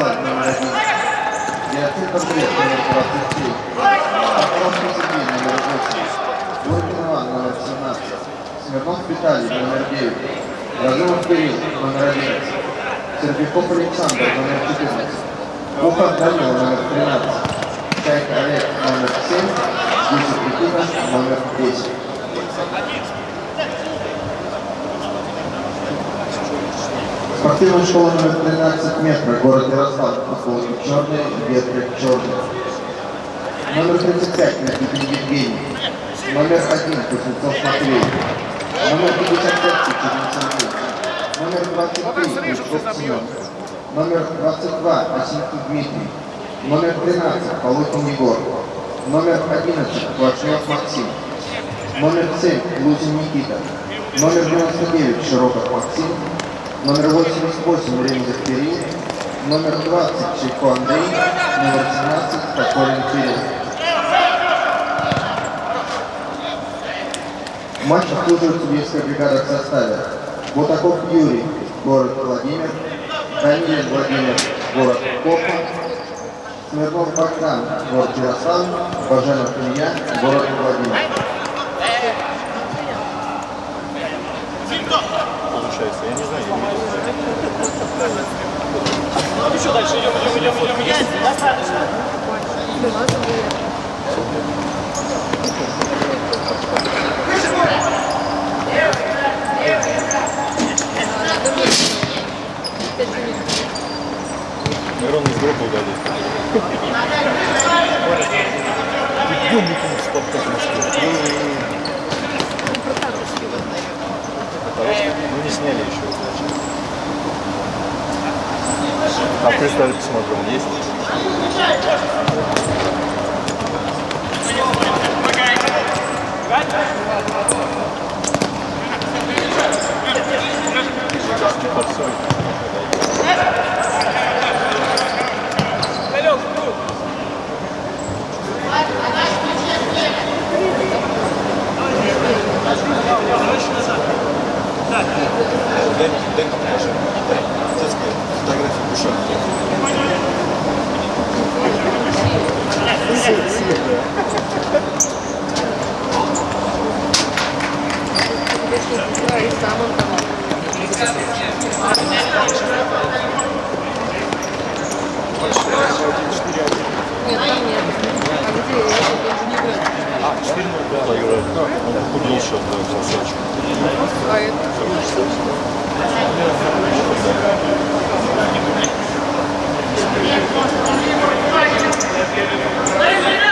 Номер один. Яцин Кондрет, номер 27. Покровский Сергей, номер 8. Лукин Иван, номер 17. Смирнов Виталий, номер 9. Разумов Кирилл, номер 11. Серпиков Александр, номер 14. Ухан Данил, номер 13. Чайк Олег, номер 7. Юсиф Никита, номер 10. Спортивная школа номер 13 метров, город Ярославль, футболки черные, ветры черные. Номер 35, Никитин Евгений. Номер 1, Кузнецов Матвей. Номер 55, Чернецов. Номер 23, Петров Семен. Номер 22, Осинский Дмитрий. Номер 13, Полухин Егор. Номер 11, Квашнев Максим. Номер 7, Лузин Никита. Номер 99, Широков Максим. Номер 88, Ремзов Кирилл. Номер 20, Чайко Андрей. Номер 17, Кокорин Кирилл. Матч обслуживает судейская бригада в составе. Бутаков Юрий, город Владимир. Данилин Владимир, город Копа. Смирнов Богдан, город Ярославль. Баженов Илья, город Владимир. Получается, я не знаю, я не видел. Мирон из группы угодит. Идем мы в подкаст Мы не сняли еще, А представить посмотрим, есть? Форсуй. Дай, дай покажи. Детская фотография душа. Сам он там. Нет, там нет. А где это? Он же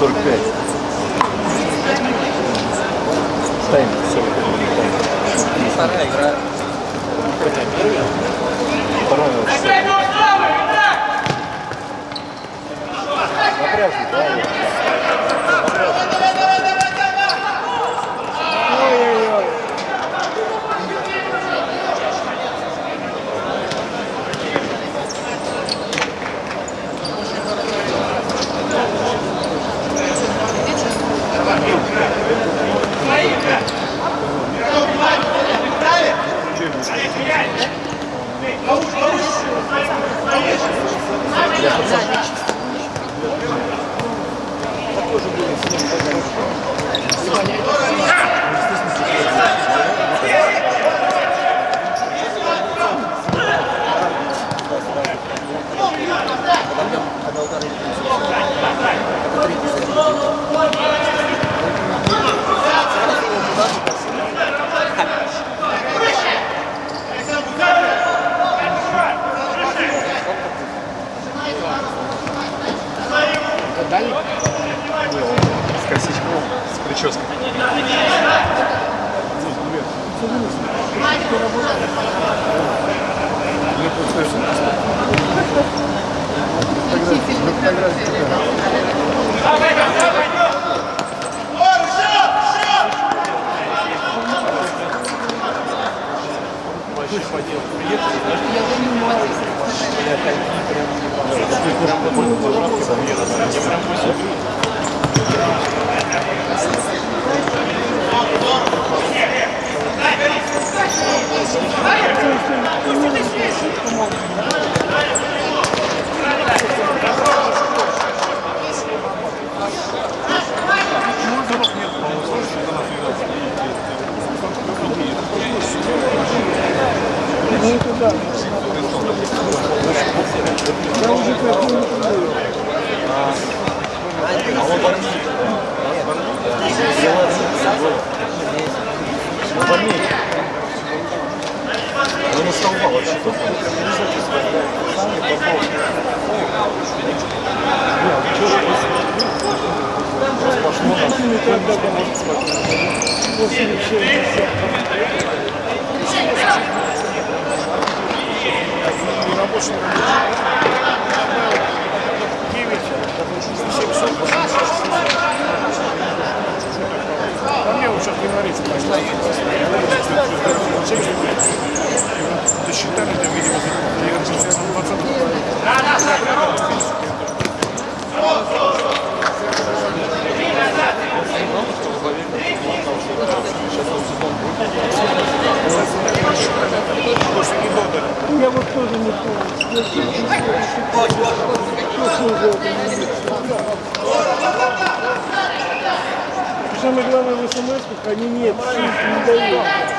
45. Тайм 45. Вторая игра. Вторая игра. Напряжно, да? 860. Они нет, не дают.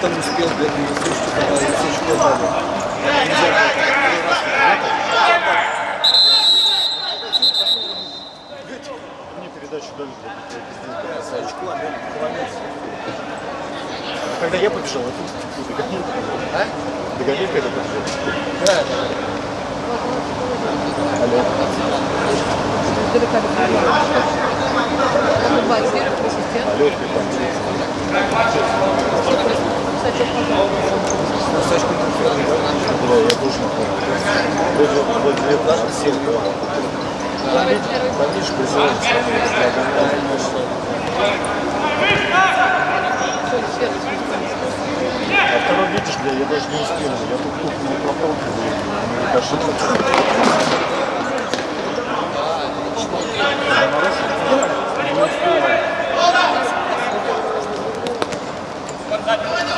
Не успел, бедный, слушать, когда лисичку дали. Мне передачу дали для За очко, а я поклонился. Когда я побежал, тут догонил. А? Догонил, когда побежал. Да, да. Далеко до приема. Сачку Да, я тоже Вроде вроде 19 7 Помнишь, призывается. А второй, видишь, бля, я даже не успел. Я тут тут не проталкиваю. Мне кажется, Ребро.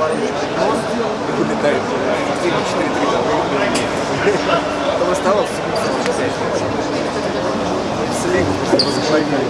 Наш нос вылетает в 4-4 Потом осталось Слик возглавили.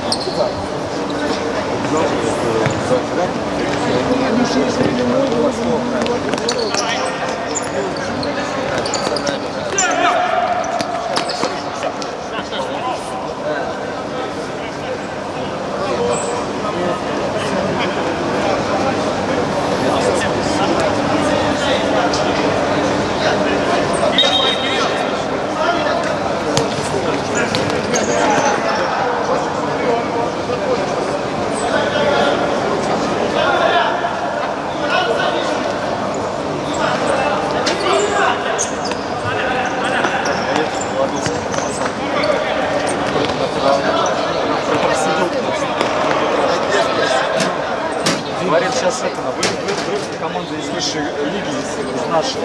Говорят, сейчас это, вы, вы, вы команда из высшей лиги, из, из нашей.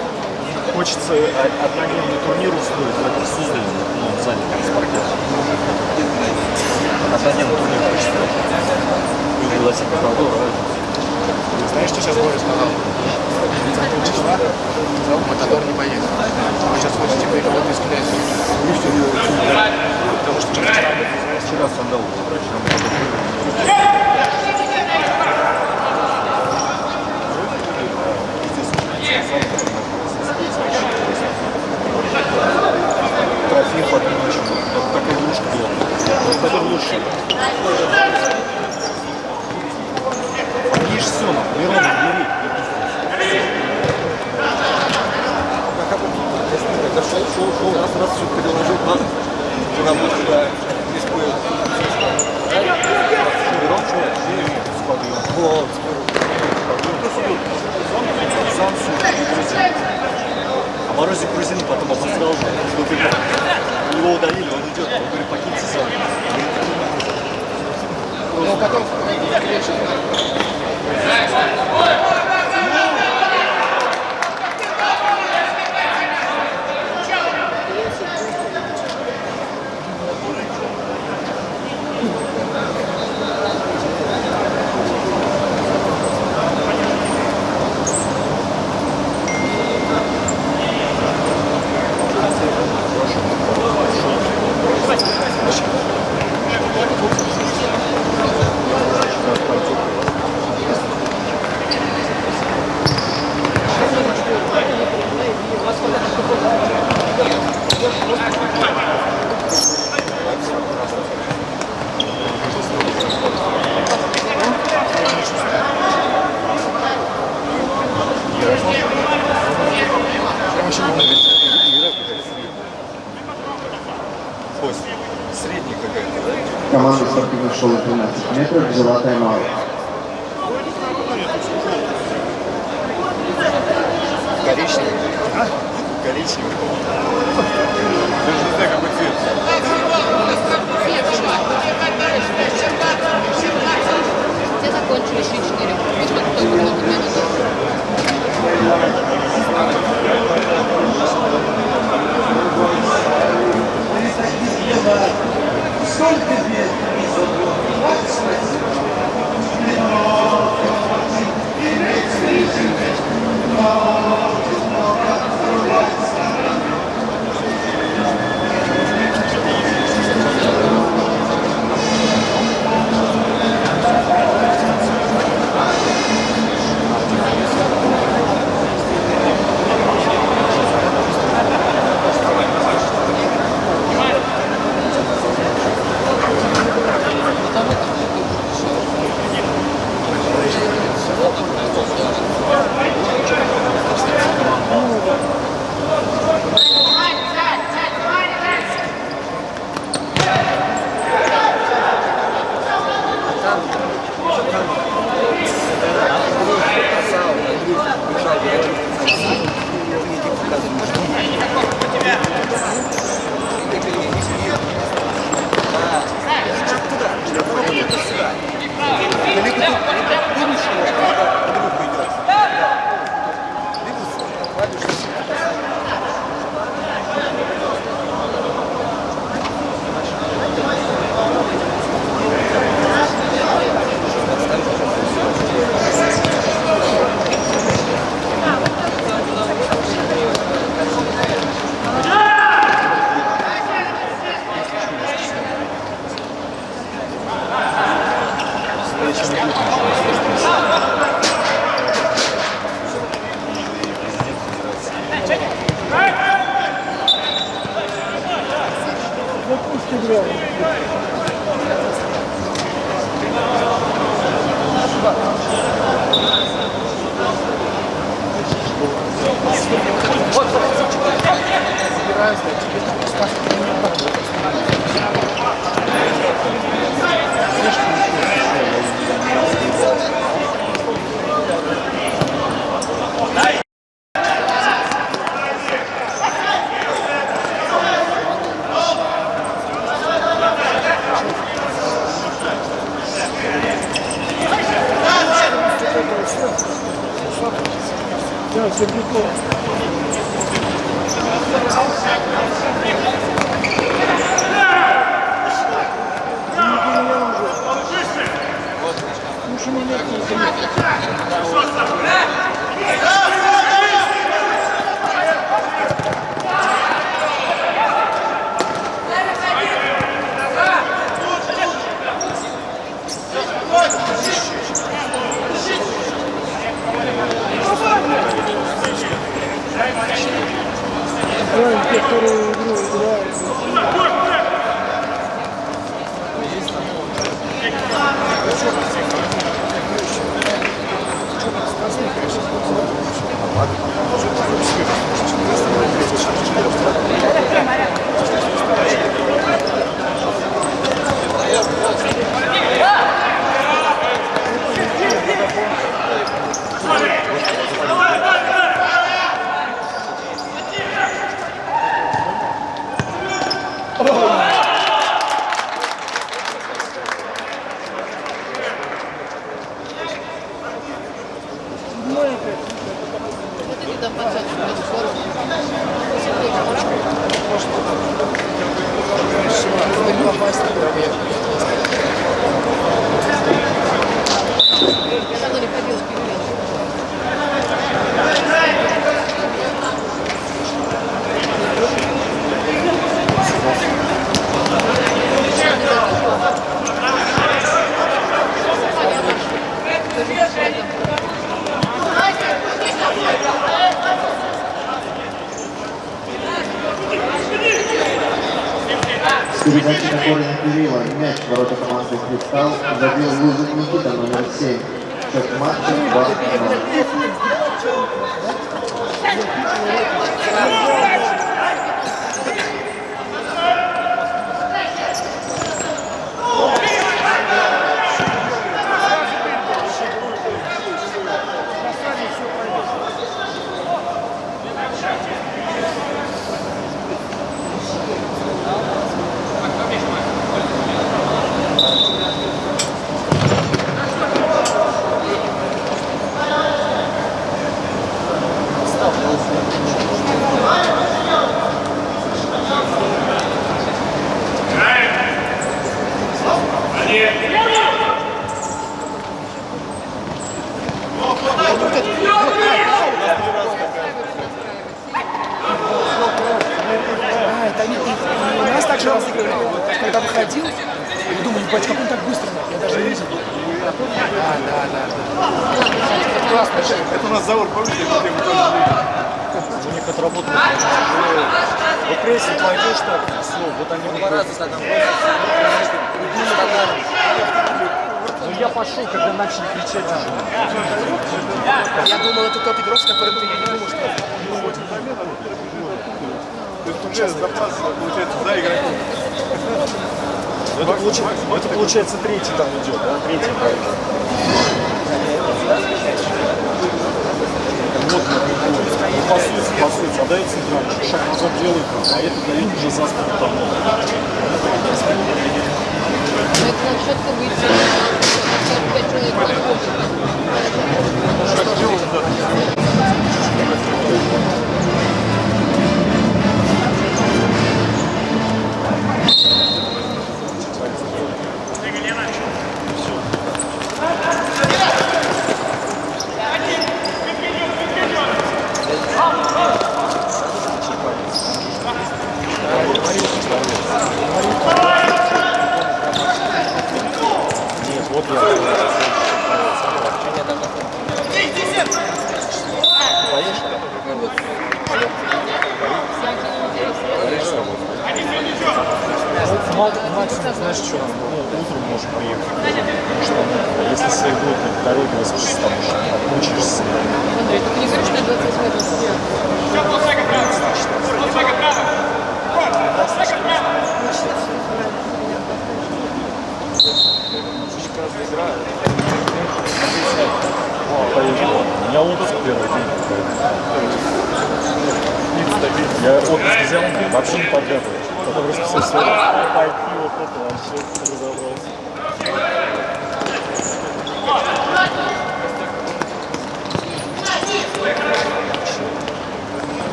Хочется о- однодневный турнир устроить в этом Суздале, ну, в зале спорте. Однодневный турнир хочется. И пригласить Матадора. Знаешь, что сейчас Боря сказал? 30 числа сказал, Матадор не поедет. Вы сейчас хотите быть кого-то из. Потому что через Вчера скандал был, Трофеев отмечен. Вот такая игрушка была. Вот это лучше. Ешь все, нахуй, Мирона, бери. Это шел, шел, раз, раз, все переложил, раз, туда будет, да, здесь будет. Мирон, что? Вот, Санкции грузин. А Морозик грузин потом обосрал. Что? Его удалили, он идет. Он говорит, покиньте зал. Ну, потом,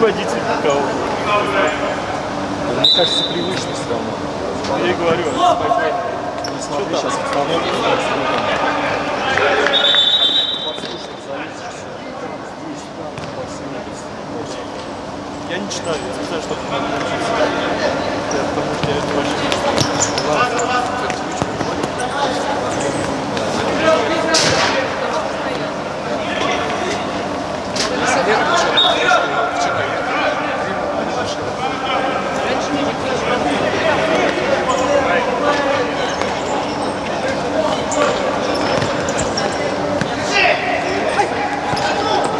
водитель никого. Мне кажется, привычно все равно. Я и говорю. Не смотри сейчас обстановку. Я не читаю, я не знаю, что там. Да, Потому что я это вообще не знаю.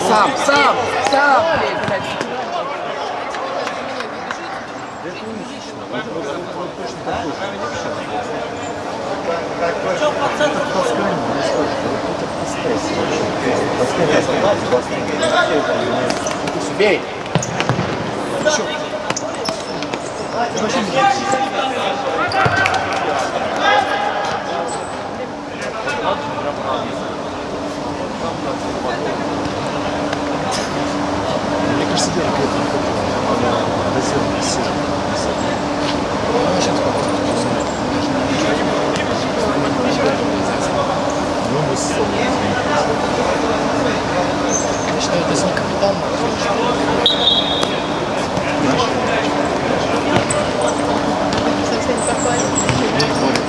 Сам, сам, сам, блядь, блядь. Мне кажется, дело к этому Она дозирована сильно. Она сейчас Ну, мы с Я считаю, это не капитан. Совсем пропали.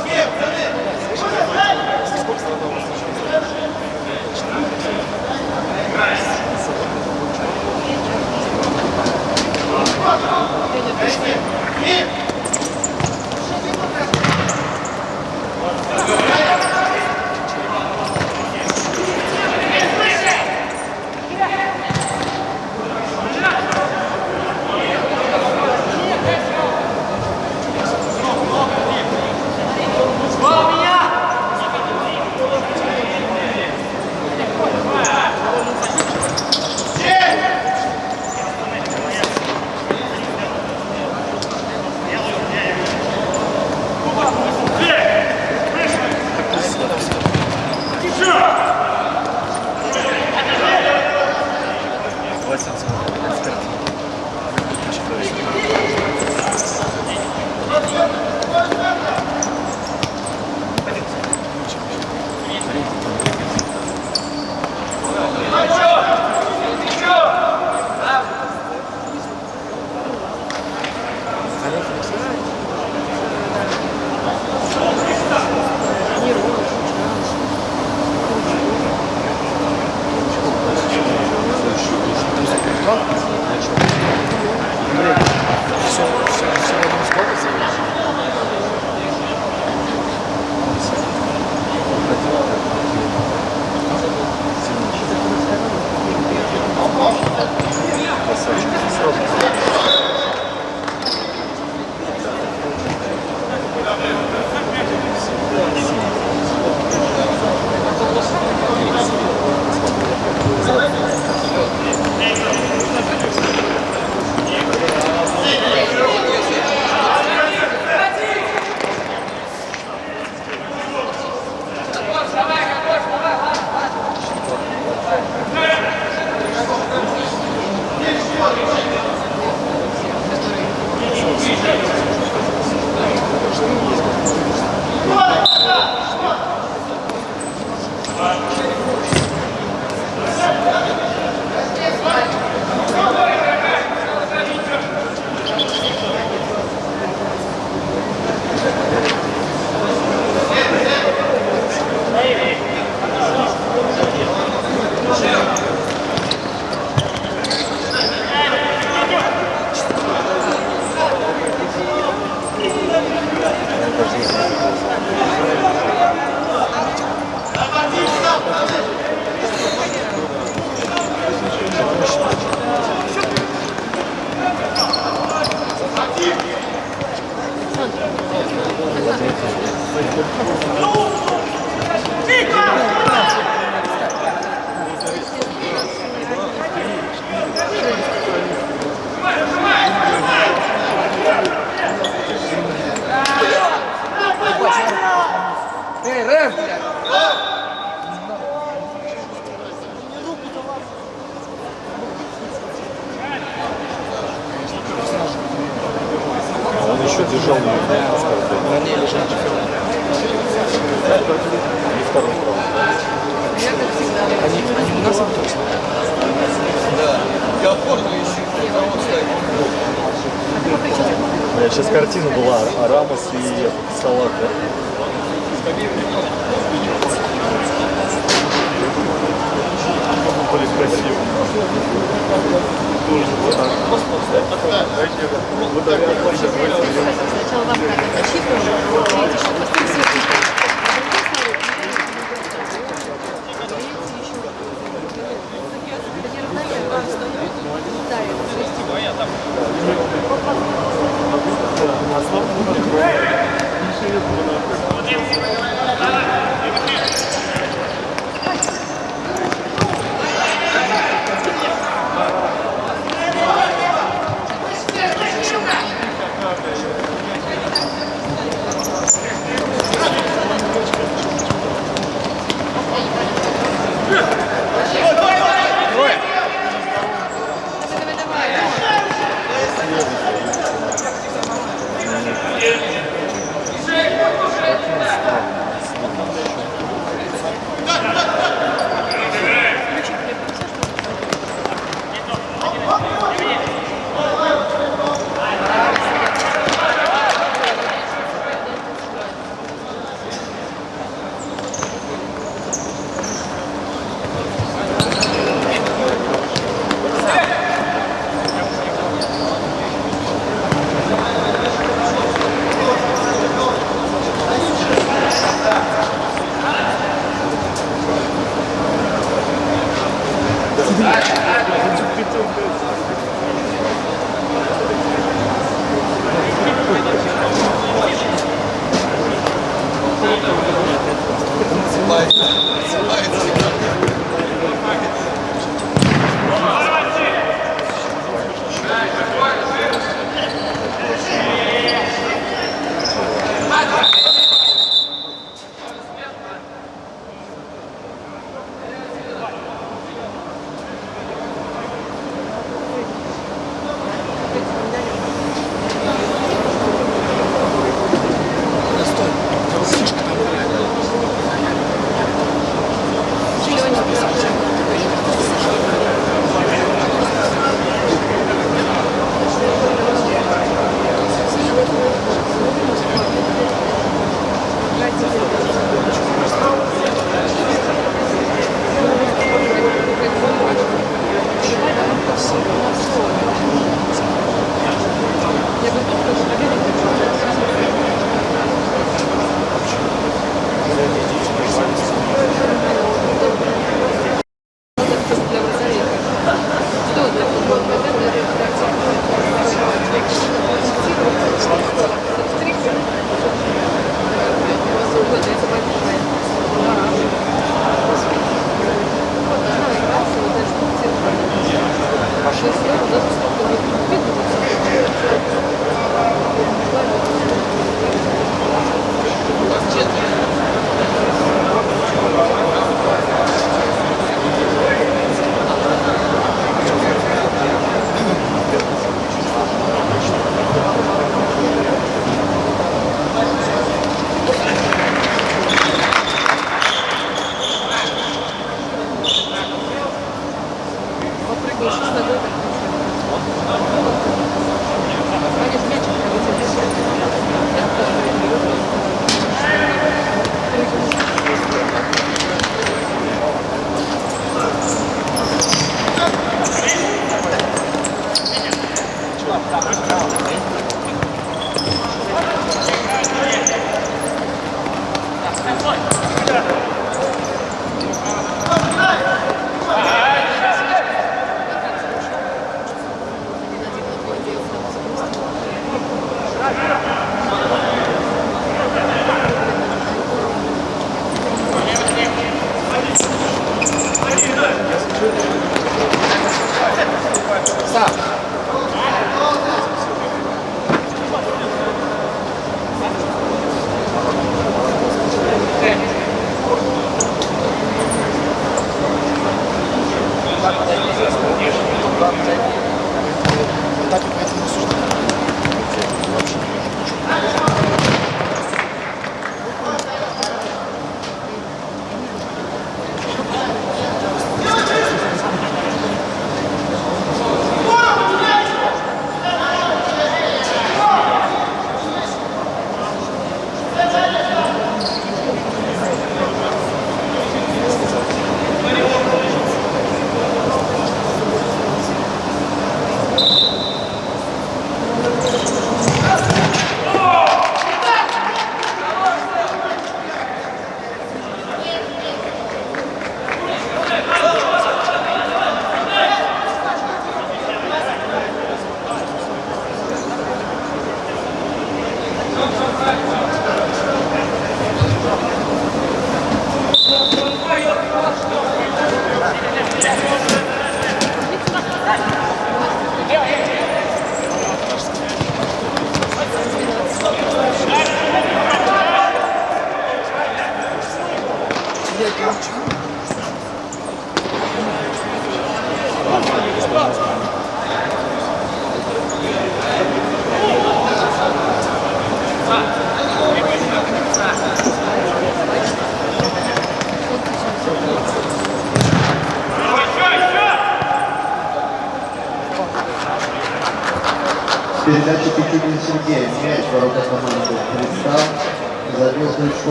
Успех, пацаны!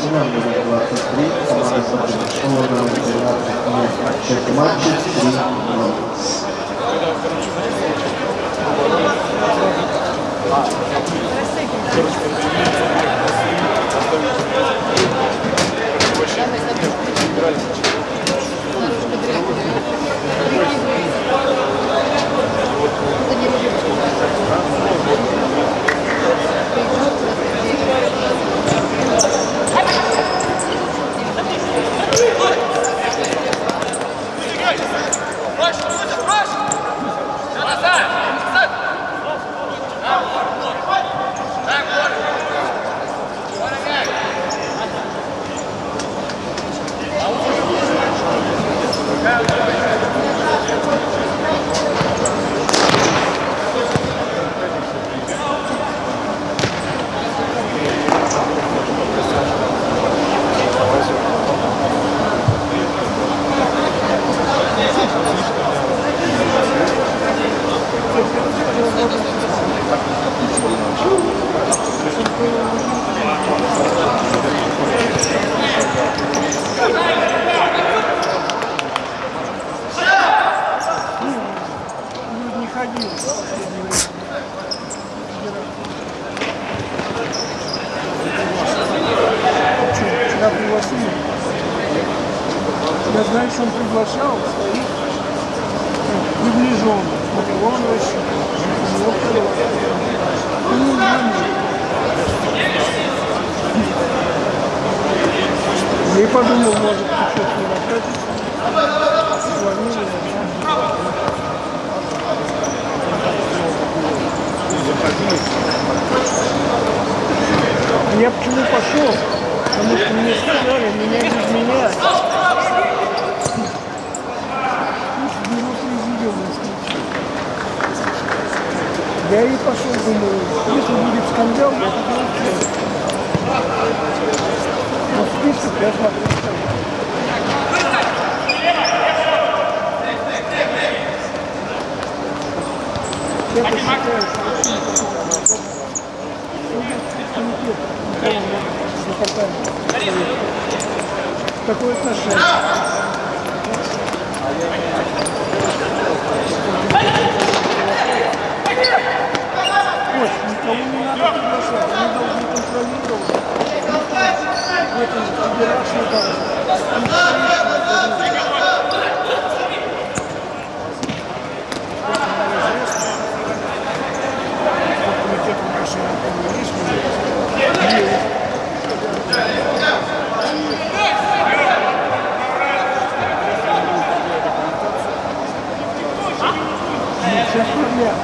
Команда М23, команда Подготовшего на 12 минут. Счет матча 3 -0. 何? Я знаю, что он приглашал. своих ну, приближенных. Миронович, Лёвкова. Ну, не знаю. Я и подумал, может, что-то не. Звонили, Я почему пошел? Потому что мне сказали, меня без меня. Я и пошел, думаю, если будет скандал, я буду участвовать. Но список я смотрю. Я посчитаю, что комитет департамента. Такое отношение. Ой, никого не надо приглашать, они должны контролировать. В этом федерации Комитет отношений есть, есть. Сейчас проблема.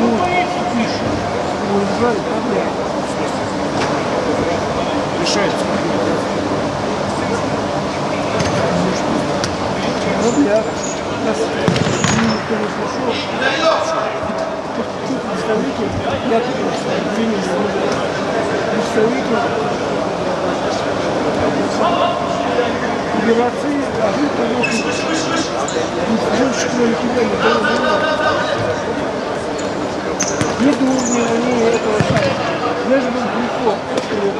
Ну, тише. Уезжали, проблема. Решается. Проблема. конечно, шел. Тут представители, я тут приняли представители Федерации, а вы, конечно, больше к нам никогда не было. Ни Дурнева, ни этого самого. Даже был Глухов, который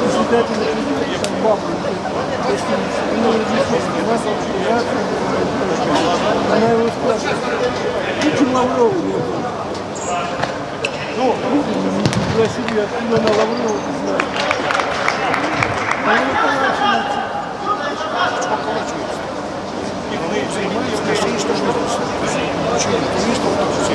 председатель гостиницы. Она разъяснила, у нас она его спрашивает, почему Лаврова не было? Ну, пригласили, откуда она Лаврова, ты знаешь. Она не получается. Скажи, что что Почему? Потому что он все.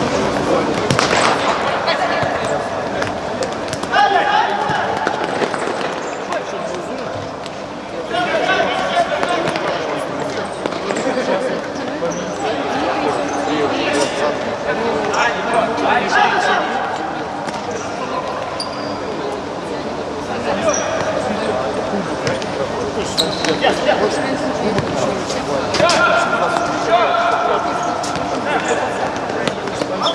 Yeah.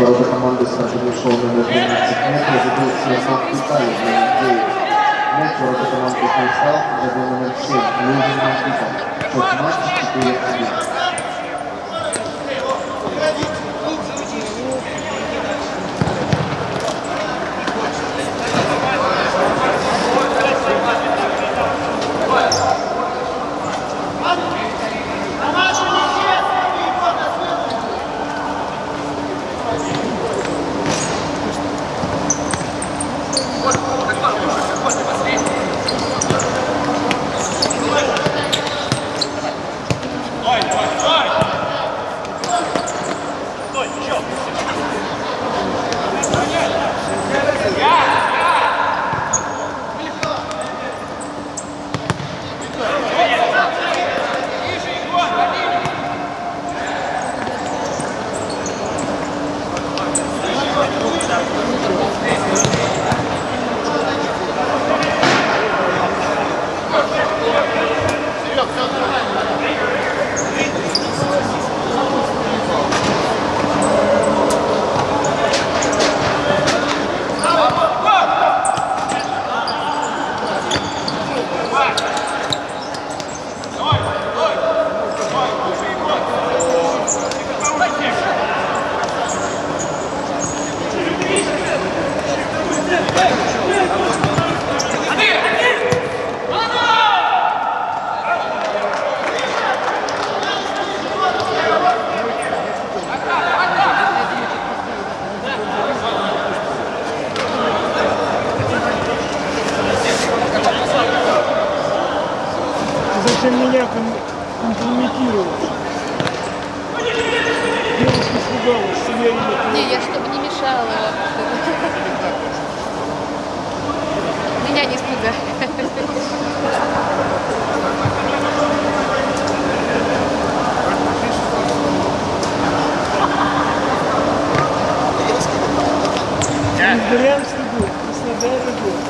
Ворота команды Саша Мишова номер 12 метров. Забил Сергей Китаев номер 9 метров. Ворота команды Хайсал забил номер 7 Лужин Никита. Счет матча 4-1. главное, что я не... Не, я чтобы не мешала. Меня не испугали. Брянский был, Краснодар был.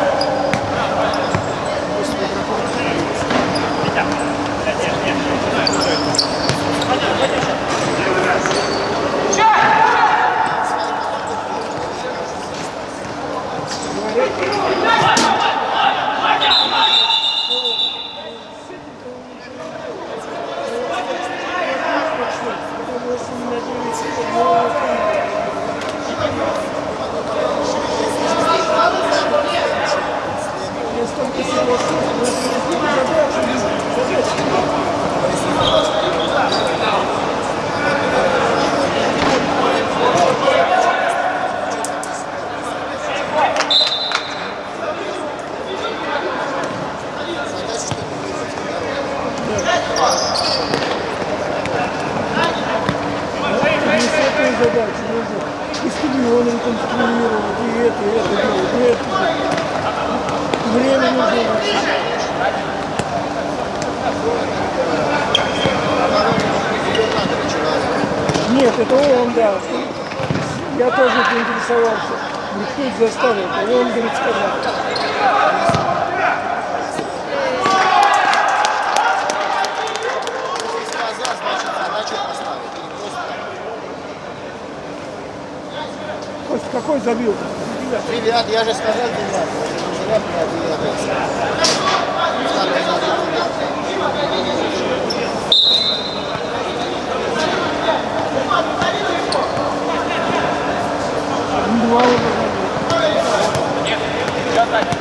Потому что не надеялись, что нового Я столько согласился, но это не задача, задача. Не с этой задачей нужно и стадионы конструировать, и это, и это и это. Время нужно. Нет, это он, да. Я тоже поинтересовался. Никто не заставил, а он, говорит, сказал. Кость, какой забил? Привет, я же сказал привет. Не зря привет. Второй забил привет. Два уже забил. Такие